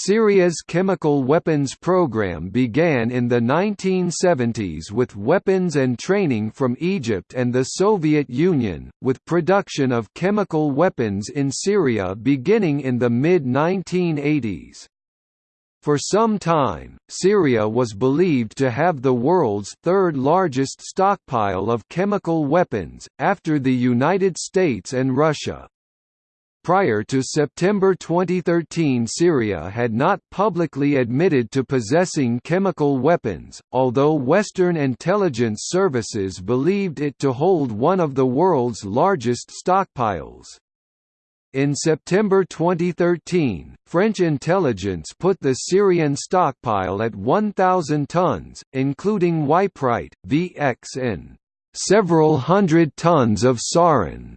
Syria's chemical weapons program began in the 1970s with weapons and training from Egypt and the Soviet Union, with production of chemical weapons in Syria beginning in the mid-1980s. For some time, Syria was believed to have the world's third largest stockpile of chemical weapons, after the United States and Russia. Prior to September 2013 Syria had not publicly admitted to possessing chemical weapons, although Western intelligence services believed it to hold one of the world's largest stockpiles. In September 2013, French intelligence put the Syrian stockpile at 1,000 tons, including Yperite, VX and several hundred tons of sarin.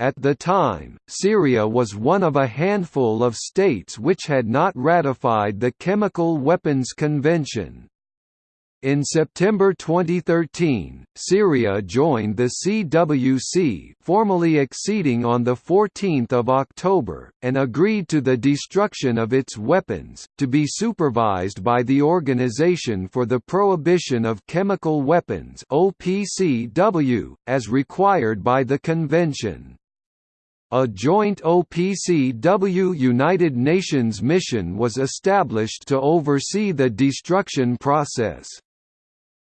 At the time, Syria was one of a handful of states which had not ratified the Chemical Weapons Convention. In September 2013, Syria joined the CWC formally acceding on the 14th of October, and agreed to the destruction of its weapons, to be supervised by the Organization for the Prohibition of Chemical Weapons OPCW, as required by the convention. A joint OPCW United Nations mission was established to oversee the destruction process.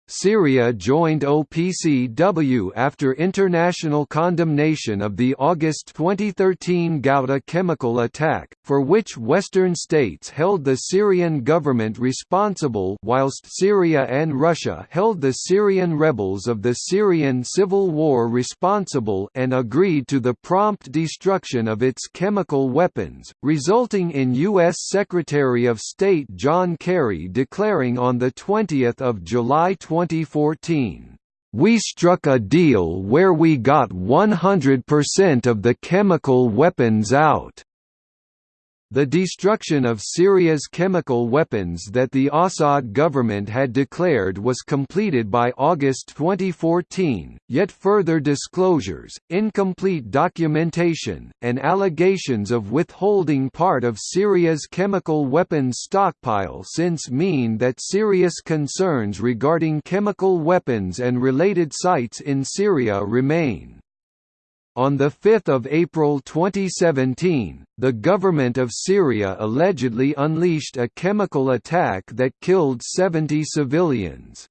Syria joined OPCW after international condemnation of the August 2013 Ghouta chemical attack, for which Western states held the Syrian government responsible whilst Syria and Russia held the Syrian rebels of the Syrian civil war responsible and agreed to the prompt destruction of its chemical weapons, resulting in U.S. Secretary of State John Kerry declaring on 20 July 2014, "...we struck a deal where we got 100% of the chemical weapons out." The destruction of Syria's chemical weapons that the Assad government had declared was completed by August 2014, yet further disclosures, incomplete documentation, and allegations of withholding part of Syria's chemical weapons stockpile since mean that serious concerns regarding chemical weapons and related sites in Syria remain. On 5 April 2017, the government of Syria allegedly unleashed a chemical attack that killed 70 civilians.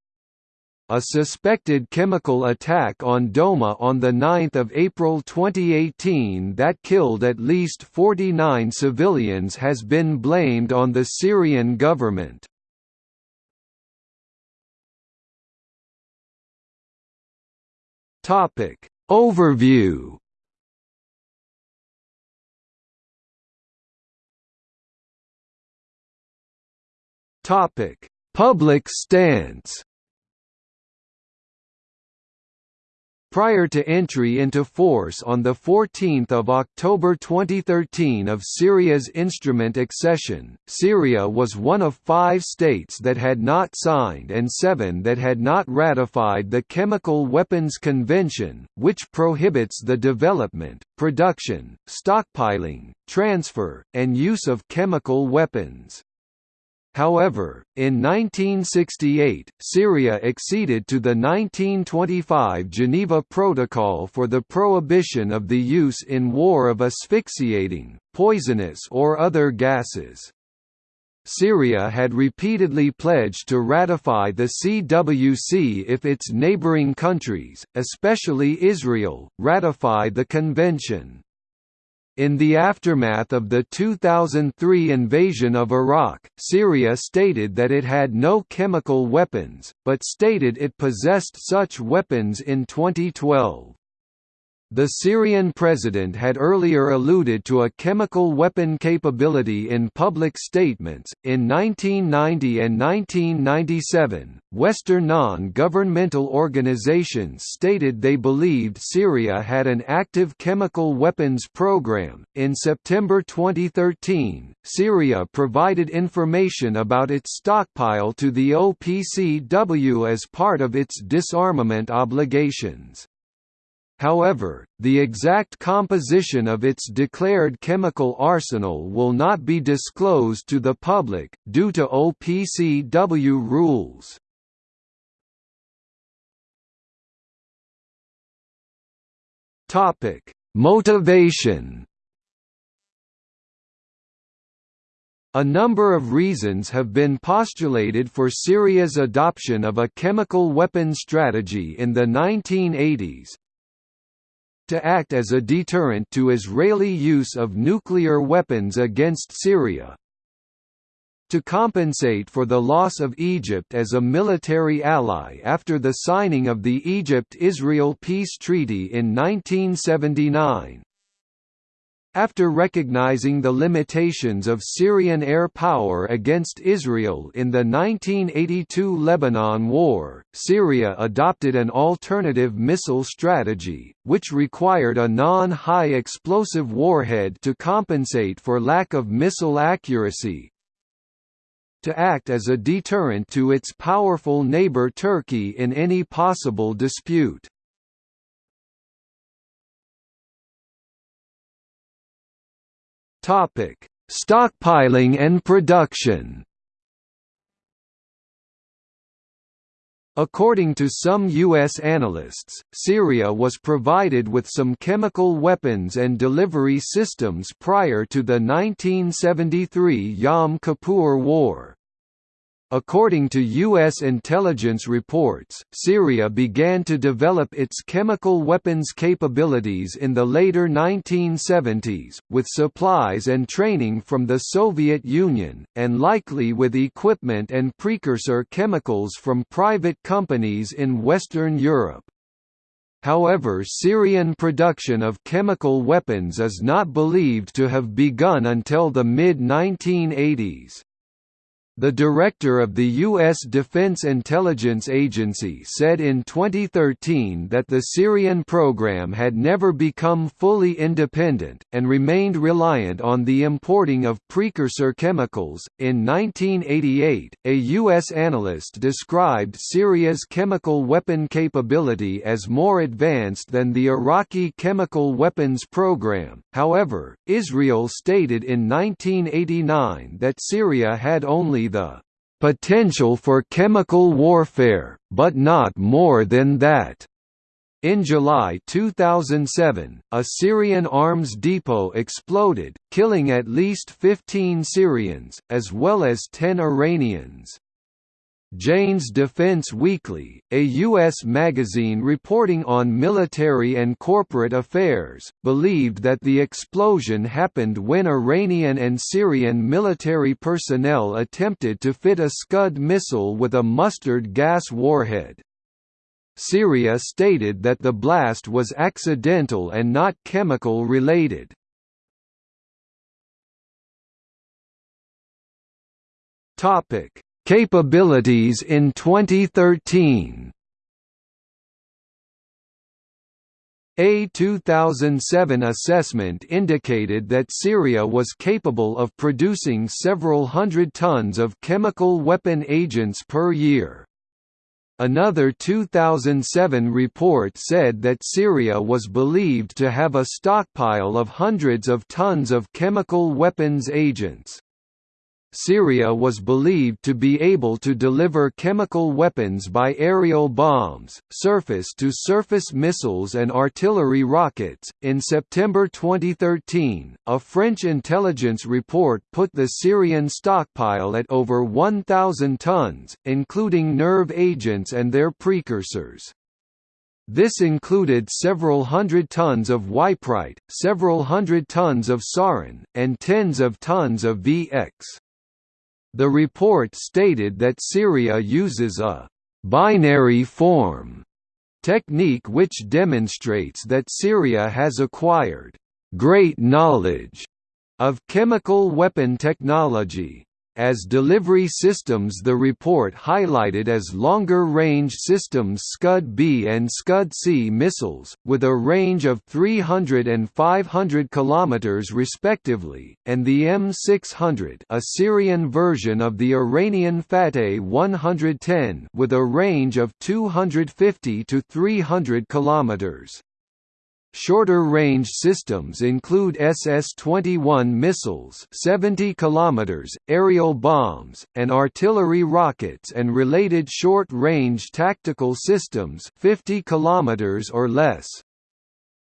A suspected chemical attack on Douma on 9 April 2018 that killed at least 49 civilians has been blamed on the Syrian government. Topic Overview. Topic: Public stance Prior to entry into force on 14 October 2013 of Syria's instrument accession, Syria was one of five states that had not signed and seven that had not ratified the Chemical Weapons Convention, which prohibits the development, production, stockpiling, transfer, and use of chemical weapons. However, in 1968, Syria acceded to the 1925 Geneva Protocol for the prohibition of the use in war of asphyxiating, poisonous or other gases. Syria had repeatedly pledged to ratify the CWC if its neighboring countries, especially Israel, ratify the convention. In the aftermath of the 2003 invasion of Iraq, Syria stated that it had no chemical weapons, but stated it possessed such weapons in 2012. The Syrian president had earlier alluded to a chemical weapon capability in public statements. In 1990 and 1997, Western non governmental organizations stated they believed Syria had an active chemical weapons program. In September 2013, Syria provided information about its stockpile to the OPCW as part of its disarmament obligations. However, the exact composition of its declared chemical arsenal will not be disclosed to the public, due to OPCW rules. Motivation A number of reasons have been postulated for Syria's adoption of a chemical weapons strategy in the 1980s. To act as a deterrent to Israeli use of nuclear weapons against Syria. To compensate for the loss of Egypt as a military ally after the signing of the Egypt–Israel Peace Treaty in 1979 after recognizing the limitations of Syrian air power against Israel in the 1982 Lebanon War, Syria adopted an alternative missile strategy, which required a non-high explosive warhead to compensate for lack of missile accuracy, to act as a deterrent to its powerful neighbor Turkey in any possible dispute. Topic: Stockpiling and production. According to some U.S. analysts, Syria was provided with some chemical weapons and delivery systems prior to the 1973 Yom Kippur War. According to U.S. intelligence reports, Syria began to develop its chemical weapons capabilities in the later 1970s, with supplies and training from the Soviet Union, and likely with equipment and precursor chemicals from private companies in Western Europe. However Syrian production of chemical weapons is not believed to have begun until the mid-1980s. The director of the U.S. Defense Intelligence Agency said in 2013 that the Syrian program had never become fully independent, and remained reliant on the importing of precursor chemicals. In 1988, a U.S. analyst described Syria's chemical weapon capability as more advanced than the Iraqi chemical weapons program. However, Israel stated in 1989 that Syria had only the potential for chemical warfare, but not more than that. In July 2007, a Syrian arms depot exploded, killing at least 15 Syrians, as well as 10 Iranians. Jane's Defence Weekly, a U.S. magazine reporting on military and corporate affairs, believed that the explosion happened when Iranian and Syrian military personnel attempted to fit a Scud missile with a mustard gas warhead. Syria stated that the blast was accidental and not chemical related. Topic Capabilities in 2013 A 2007 assessment indicated that Syria was capable of producing several hundred tons of chemical weapon agents per year. Another 2007 report said that Syria was believed to have a stockpile of hundreds of tons of chemical weapons agents. Syria was believed to be able to deliver chemical weapons by aerial bombs, surface to surface missiles, and artillery rockets. In September 2013, a French intelligence report put the Syrian stockpile at over 1,000 tons, including nerve agents and their precursors. This included several hundred tons of yperite, several hundred tons of sarin, and tens of tons of VX. The report stated that Syria uses a «binary form» technique which demonstrates that Syria has acquired «great knowledge» of chemical weapon technology. As delivery systems the report highlighted as longer-range systems Scud-B and Scud-C missiles, with a range of 300 and 500 km respectively, and the M600 a Syrian version of the Iranian Fateh 110 with a range of 250 to 300 km. Shorter-range systems include SS-21 missiles 70 km, aerial bombs, and artillery rockets and related short-range tactical systems 50 km or less.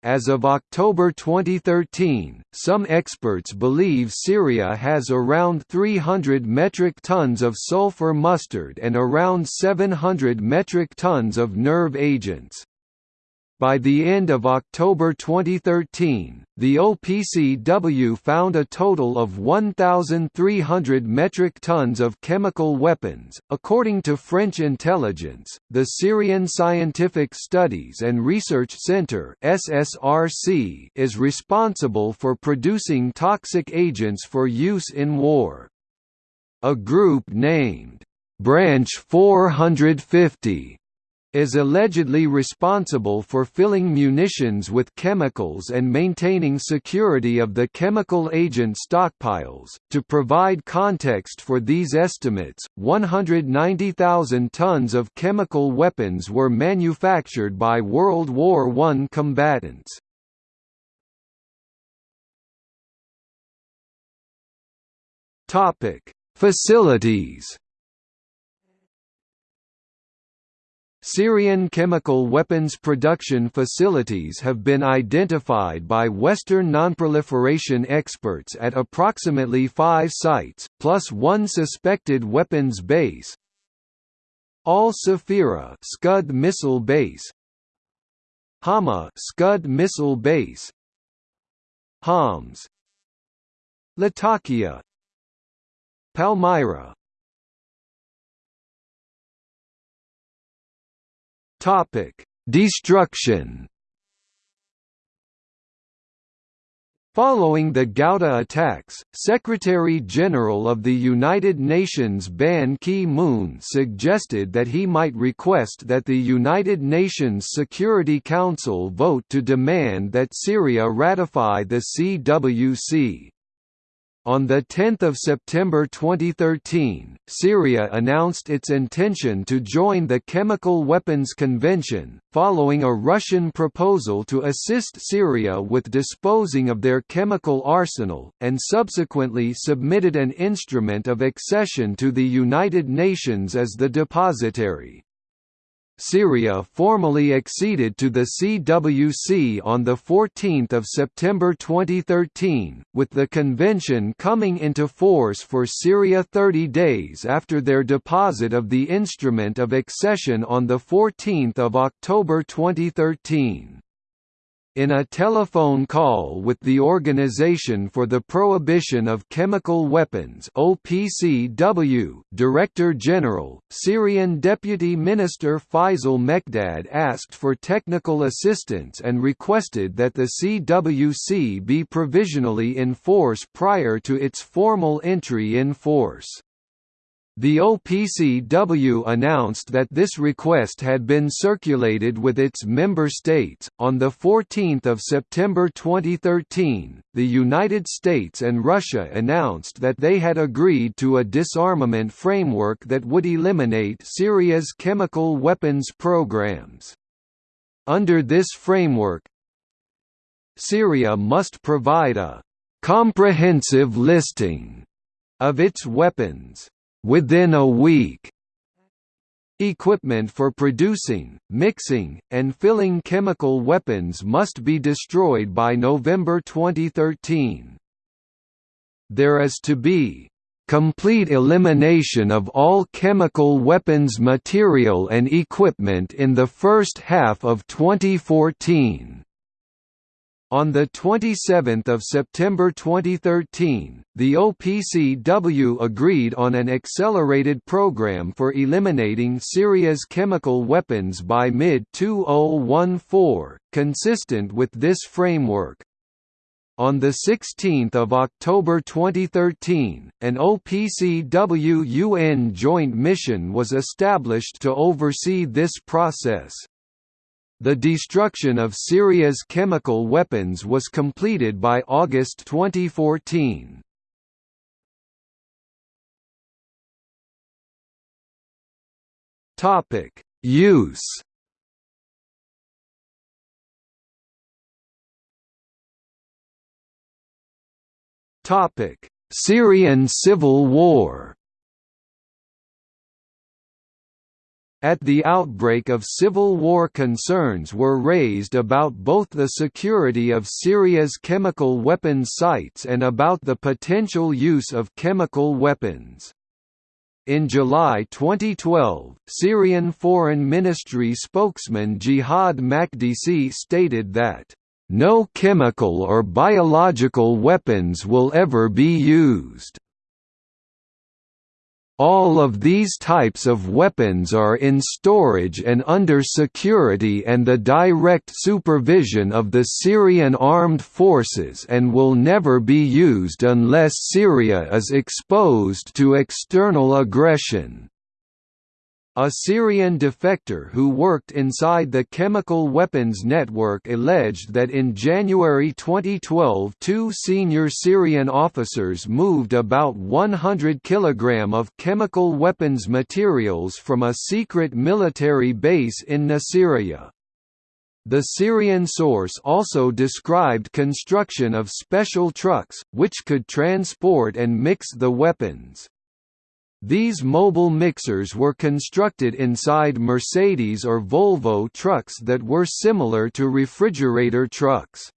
As of October 2013, some experts believe Syria has around 300 metric tons of sulfur mustard and around 700 metric tons of nerve agents. By the end of October 2013, the OPCW found a total of 1,300 metric tons of chemical weapons. According to French intelligence, the Syrian Scientific Studies and Research Center (SSRC) is responsible for producing toxic agents for use in war. A group named Branch 450 is allegedly responsible for filling munitions with chemicals and maintaining security of the chemical agent stockpiles. To provide context for these estimates, 190,000 tons of chemical weapons were manufactured by World War I combatants. Topic: Facilities Syrian chemical weapons production facilities have been identified by Western nonproliferation experts at approximately five sites, plus one suspected weapons base Al Safira Scud missile base Hama Scud missile base Homs Latakia Palmyra Topic: Destruction. Following the Ghouta attacks, Secretary-General of the United Nations Ban Ki-moon suggested that he might request that the United Nations Security Council vote to demand that Syria ratify the CWC. On 10 September 2013, Syria announced its intention to join the Chemical Weapons Convention, following a Russian proposal to assist Syria with disposing of their chemical arsenal, and subsequently submitted an instrument of accession to the United Nations as the depositary. Syria formally acceded to the CWC on 14 September 2013, with the convention coming into force for Syria 30 days after their deposit of the instrument of accession on 14 October 2013 in a telephone call with the Organization for the Prohibition of Chemical Weapons OPCW Director General, Syrian Deputy Minister Faisal Mekdad asked for technical assistance and requested that the CWC be provisionally in force prior to its formal entry in force. The OPCW announced that this request had been circulated with its member states. On the 14th of September 2013, the United States and Russia announced that they had agreed to a disarmament framework that would eliminate Syria's chemical weapons programs. Under this framework, Syria must provide a comprehensive listing of its weapons within a week. Equipment for producing, mixing, and filling chemical weapons must be destroyed by November 2013. There is to be complete elimination of all chemical weapons material and equipment in the first half of 2014. On 27 September 2013, the OPCW agreed on an accelerated program for eliminating Syria's chemical weapons by mid-2014, consistent with this framework. On 16 October 2013, an OPCW-UN joint mission was established to oversee this process. The destruction of Syria's chemical weapons was completed by August 2014. Topic: Use. Topic: Syrian civil war. At the outbreak of civil war concerns were raised about both the security of Syria's chemical weapons sites and about the potential use of chemical weapons. In July 2012, Syrian Foreign Ministry spokesman Jihad Makdisi stated that, "...no chemical or biological weapons will ever be used." All of these types of weapons are in storage and under security and the direct supervision of the Syrian armed forces and will never be used unless Syria is exposed to external aggression. A Syrian defector who worked inside the chemical weapons network alleged that in January 2012 two senior Syrian officers moved about 100 kg of chemical weapons materials from a secret military base in Nasiriyah. The Syrian source also described construction of special trucks, which could transport and mix the weapons. These mobile mixers were constructed inside Mercedes or Volvo trucks that were similar to refrigerator trucks.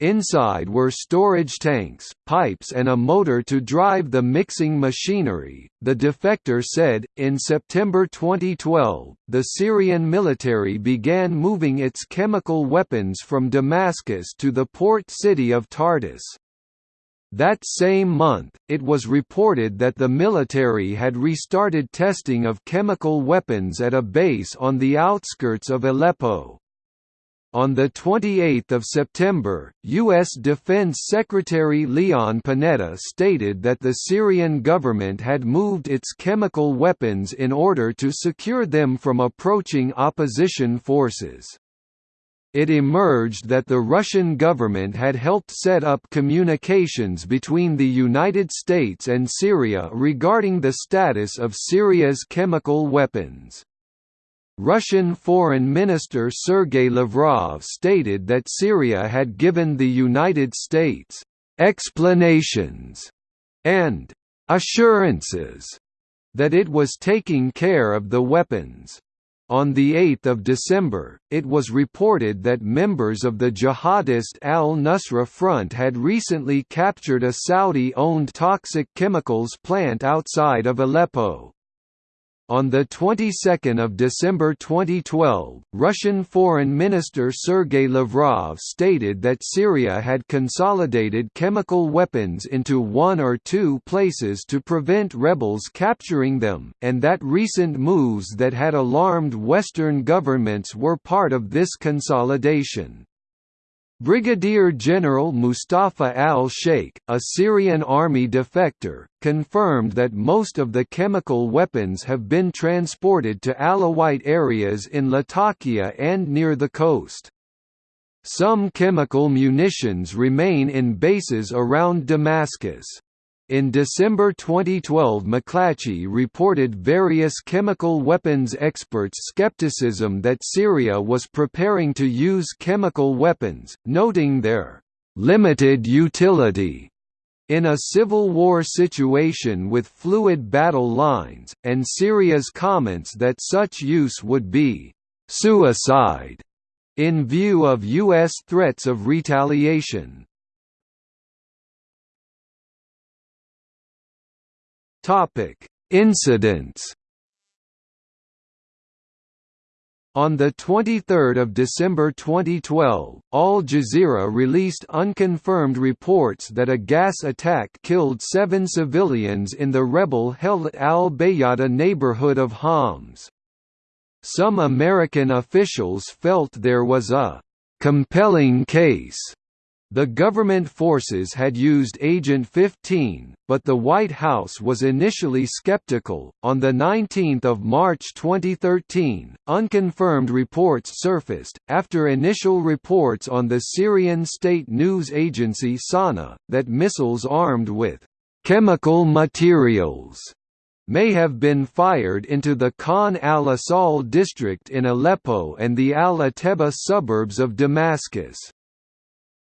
Inside were storage tanks, pipes, and a motor to drive the mixing machinery. The defector said, in September 2012, the Syrian military began moving its chemical weapons from Damascus to the port city of Tartus. That same month, it was reported that the military had restarted testing of chemical weapons at a base on the outskirts of Aleppo. On 28 September, U.S. Defense Secretary Leon Panetta stated that the Syrian government had moved its chemical weapons in order to secure them from approaching opposition forces it emerged that the Russian government had helped set up communications between the United States and Syria regarding the status of Syria's chemical weapons. Russian Foreign Minister Sergei Lavrov stated that Syria had given the United States explanations and assurances that it was taking care of the weapons. On 8 December, it was reported that members of the jihadist al-Nusra Front had recently captured a Saudi-owned toxic chemicals plant outside of Aleppo. On the 22nd of December 2012, Russian Foreign Minister Sergei Lavrov stated that Syria had consolidated chemical weapons into one or two places to prevent rebels capturing them, and that recent moves that had alarmed Western governments were part of this consolidation. Brigadier General Mustafa al-Sheikh, a Syrian army defector, confirmed that most of the chemical weapons have been transported to Alawite areas in Latakia and near the coast. Some chemical munitions remain in bases around Damascus. In December 2012 McClatchy reported various chemical weapons experts' skepticism that Syria was preparing to use chemical weapons, noting their «limited utility» in a civil war situation with fluid battle lines, and Syria's comments that such use would be «suicide» in view of U.S. threats of retaliation. Topic: Incidents. On 23 December 2012, Al Jazeera released unconfirmed reports that a gas attack killed seven civilians in the rebel-held al-Bayada neighborhood of Homs. Some American officials felt there was a «compelling case» The government forces had used Agent 15, but the White House was initially skeptical. On the 19th of March 2013, unconfirmed reports surfaced after initial reports on the Syrian state news agency Sana that missiles armed with chemical materials may have been fired into the Khan al-Assal district in Aleppo and the al-Ateba suburbs of Damascus.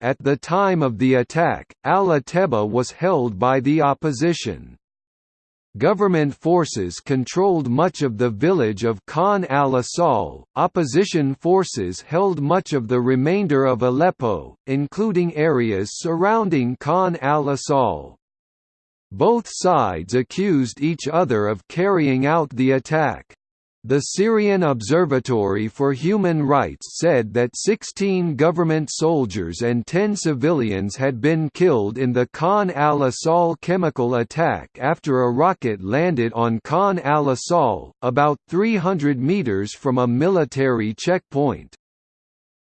At the time of the attack, Al-Ateba was held by the opposition. Government forces controlled much of the village of Khan al-Assal, opposition forces held much of the remainder of Aleppo, including areas surrounding Khan al-Assal. Both sides accused each other of carrying out the attack. The Syrian Observatory for Human Rights said that 16 government soldiers and 10 civilians had been killed in the Khan al-Assal chemical attack after a rocket landed on Khan al-Assal, about 300 meters from a military checkpoint.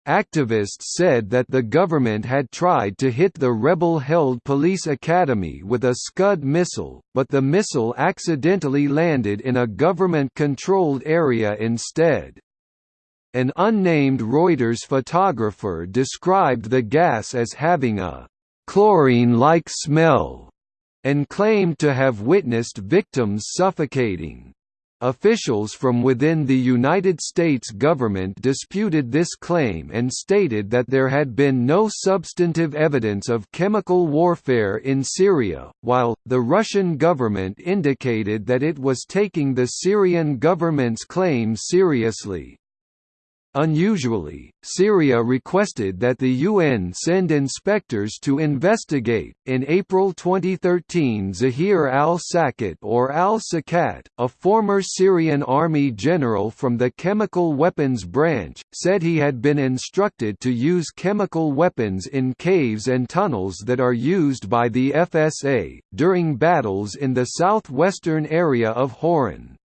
Activists said that the government had tried to hit the rebel-held police academy with a Scud missile, but the missile accidentally landed in a government-controlled area instead. An unnamed Reuters photographer described the gas as having a «chlorine-like smell» and claimed to have witnessed victims suffocating. Officials from within the United States government disputed this claim and stated that there had been no substantive evidence of chemical warfare in Syria, while, the Russian government indicated that it was taking the Syrian government's claim seriously. Unusually, Syria requested that the UN send inspectors to investigate. In April 2013, Zahir al-Sakat or al-Sakat, a former Syrian army general from the chemical weapons branch, said he had been instructed to use chemical weapons in caves and tunnels that are used by the FSA during battles in the southwestern area of Hauran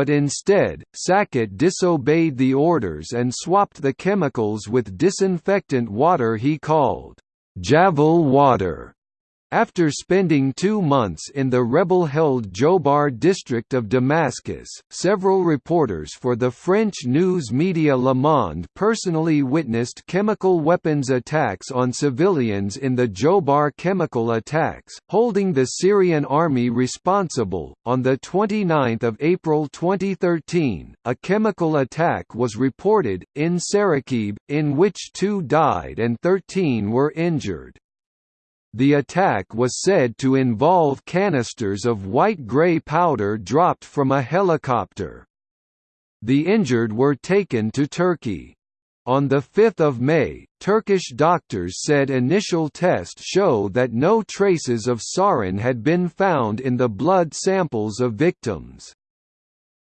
but instead, Sakat disobeyed the orders and swapped the chemicals with disinfectant water he called Javel water. After spending two months in the rebel-held Jobar district of Damascus, several reporters for the French news media Le Monde personally witnessed chemical weapons attacks on civilians in the Jobar chemical attacks, holding the Syrian army responsible. On the 29th of April 2013, a chemical attack was reported in Saraqib, in which two died and 13 were injured. The attack was said to involve canisters of white-grey powder dropped from a helicopter. The injured were taken to Turkey. On 5 May, Turkish doctors said initial tests show that no traces of sarin had been found in the blood samples of victims.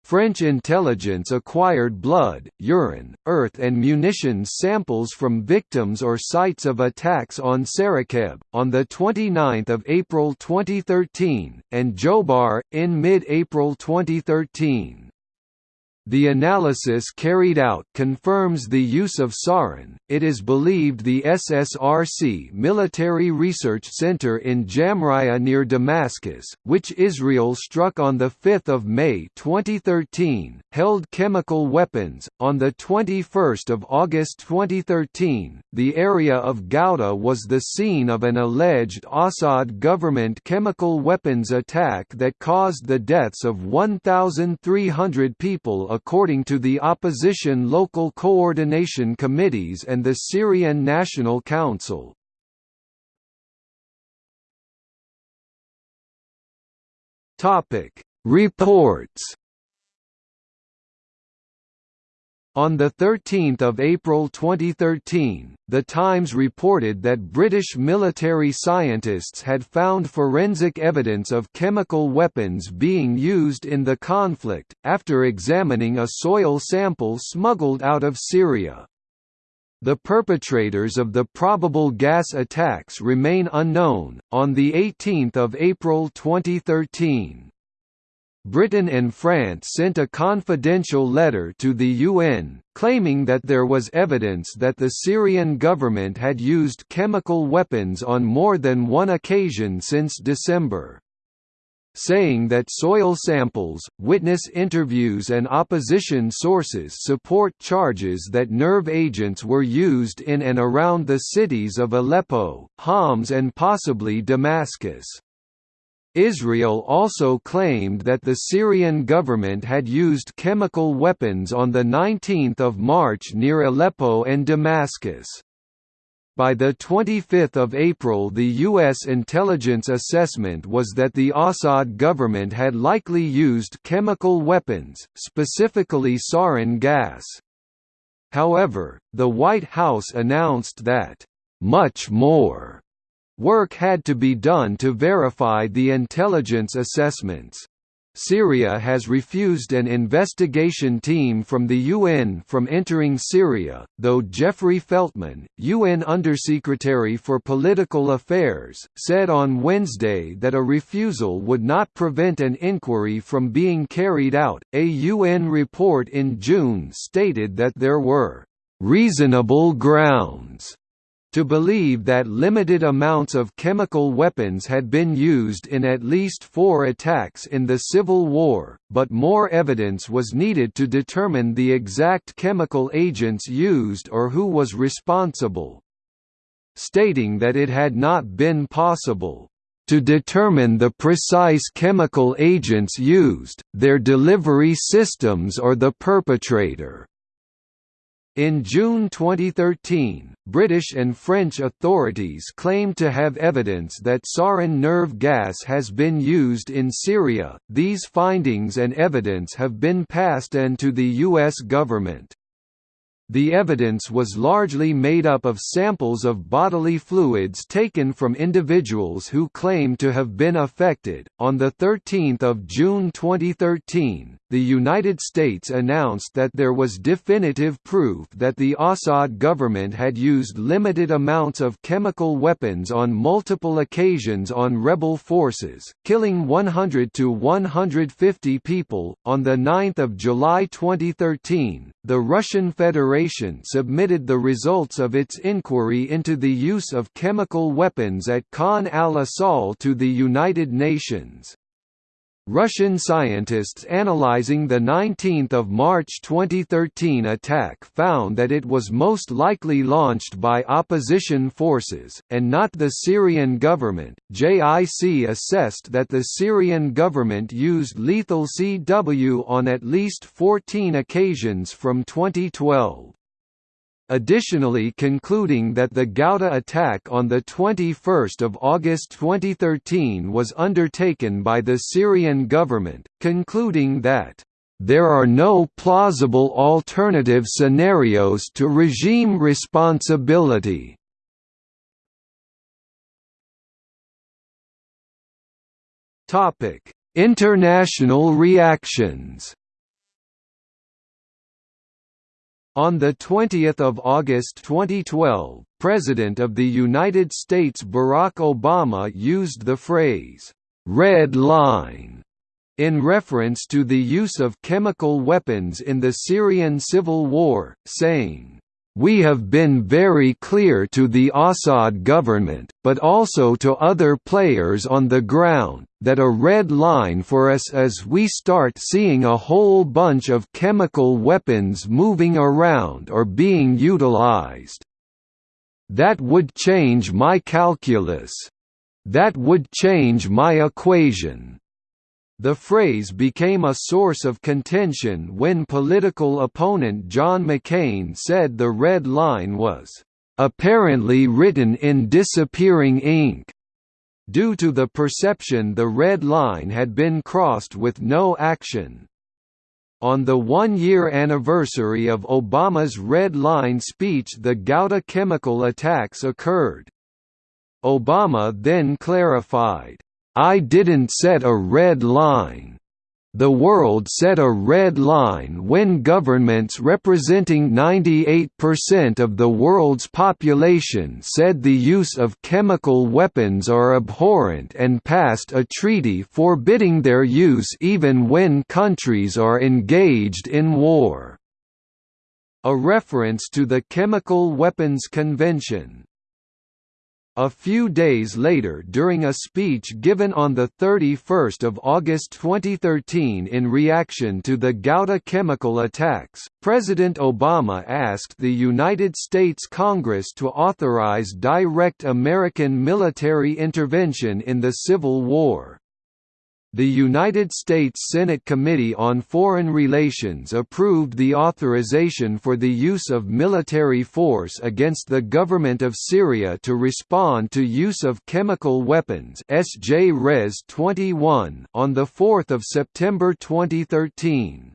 French intelligence acquired blood, urine, earth and munitions samples from victims or sites of attacks on Saraqib, on 29 April 2013, and Jobar, in mid-April 2013. The analysis carried out confirms the use of sarin. It is believed the SSRC military research center in Jamraya near Damascus, which Israel struck on the 5th of May 2013, held chemical weapons. On the 21st of August 2013, the area of Ghouta was the scene of an alleged Assad government chemical weapons attack that caused the deaths of 1,300 people according to the opposition local coordination committees and the Syrian National Council. Reports On 13 April 2013, The Times reported that British military scientists had found forensic evidence of chemical weapons being used in the conflict, after examining a soil sample smuggled out of Syria. The perpetrators of the probable gas attacks remain unknown. On 18 April 2013, Britain and France sent a confidential letter to the UN, claiming that there was evidence that the Syrian government had used chemical weapons on more than one occasion since December. Saying that soil samples, witness interviews and opposition sources support charges that nerve agents were used in and around the cities of Aleppo, Homs and possibly Damascus. Israel also claimed that the Syrian government had used chemical weapons on 19 March near Aleppo and Damascus. By 25 April the U.S. intelligence assessment was that the Assad government had likely used chemical weapons, specifically sarin gas. However, the White House announced that, "...much more." Work had to be done to verify the intelligence assessments. Syria has refused an investigation team from the UN from entering Syria, though Jeffrey Feltman, UN Undersecretary for Political Affairs, said on Wednesday that a refusal would not prevent an inquiry from being carried out. A UN report in June stated that there were reasonable grounds to believe that limited amounts of chemical weapons had been used in at least four attacks in the Civil War, but more evidence was needed to determine the exact chemical agents used or who was responsible. Stating that it had not been possible to determine the precise chemical agents used, their delivery systems or the perpetrator. In June 2013, British and French authorities claimed to have evidence that sarin nerve gas has been used in Syria. These findings and evidence have been passed on to the US government. The evidence was largely made up of samples of bodily fluids taken from individuals who claimed to have been affected. On the 13th of June 2013, the United States announced that there was definitive proof that the Assad government had used limited amounts of chemical weapons on multiple occasions on rebel forces, killing 100 to 150 people. On the 9th of July 2013, the Russian Federation submitted the results of its inquiry into the use of chemical weapons at Khan al-Assal to the United Nations. Russian scientists analyzing the 19 March 2013 attack found that it was most likely launched by opposition forces, and not the Syrian government. JIC assessed that the Syrian government used lethal CW on at least 14 occasions from 2012 additionally concluding that the Ghouta attack on 21 August 2013 was undertaken by the Syrian government, concluding that there are no plausible alternative scenarios to regime responsibility. International reactions On 20 August 2012, President of the United States Barack Obama used the phrase, "'red line' in reference to the use of chemical weapons in the Syrian civil war, saying, we have been very clear to the Assad government, but also to other players on the ground, that a red line for us is we start seeing a whole bunch of chemical weapons moving around or being utilized. That would change my calculus. That would change my equation. The phrase became a source of contention when political opponent John McCain said the red line was apparently written in disappearing ink, due to the perception the red line had been crossed with no action. On the one-year anniversary of Obama's Red Line speech the Ghouta chemical attacks occurred. Obama then clarified, I didn't set a red line. The world set a red line when governments representing 98% of the world's population said the use of chemical weapons are abhorrent and passed a treaty forbidding their use even when countries are engaged in war. A reference to the Chemical Weapons Convention a few days later during a speech given on 31 August 2013 in reaction to the Ghouta chemical attacks, President Obama asked the United States Congress to authorize direct American military intervention in the Civil War. The United States Senate Committee on Foreign Relations approved the authorization for the use of military force against the government of Syria to respond to use of chemical weapons SJ Res 21 on 4 September 2013.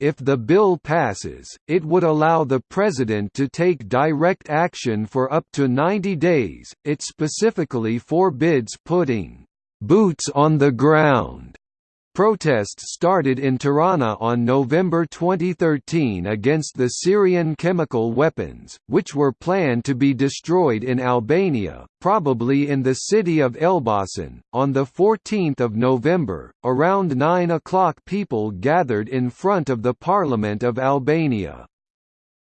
If the bill passes, it would allow the President to take direct action for up to 90 days. It specifically forbids putting boots on the ground. Protests started in Tirana on November 2013 against the Syrian chemical weapons, which were planned to be destroyed in Albania, probably in the city of Elbasan. On 14 November, around 9 o'clock people gathered in front of the Parliament of Albania.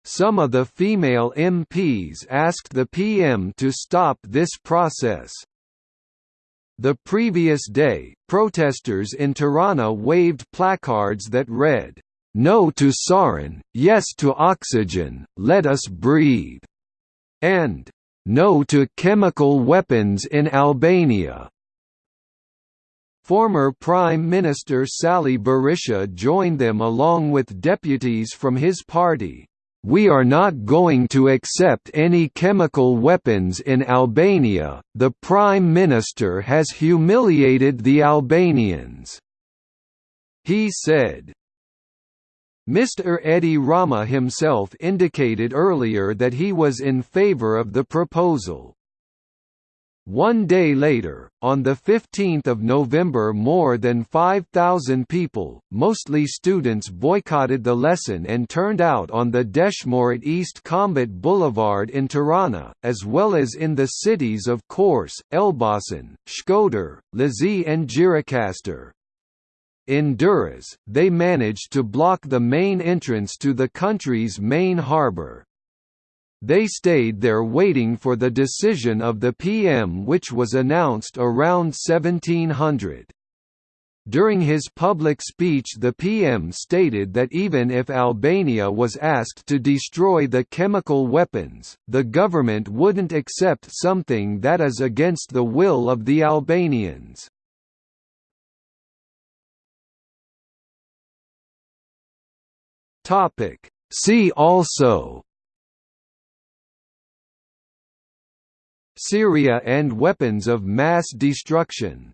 Some of the female MPs asked the PM to stop this process. The previous day, protesters in Tirana waved placards that read, "No to sarin, yes to oxygen, let us breathe," and "No to chemical weapons in Albania." Former Prime Minister Sali Berisha joined them along with deputies from his party. We are not going to accept any chemical weapons in Albania, the Prime Minister has humiliated the Albanians." He said. Mr. Edi Rama himself indicated earlier that he was in favor of the proposal. One day later, on 15 November more than 5,000 people, mostly students boycotted the lesson and turned out on the Deshmorët East Combat Boulevard in Tirana, as well as in the cities of Korçë, Elbasan, Shkodër, Lezhë and Gjirokastër. In Durrës, they managed to block the main entrance to the country's main harbour, they stayed there waiting for the decision of the PM which was announced around 1700. During his public speech the PM stated that even if Albania was asked to destroy the chemical weapons, the government wouldn't accept something that is against the will of the Albanians. See also Syria and weapons of mass destruction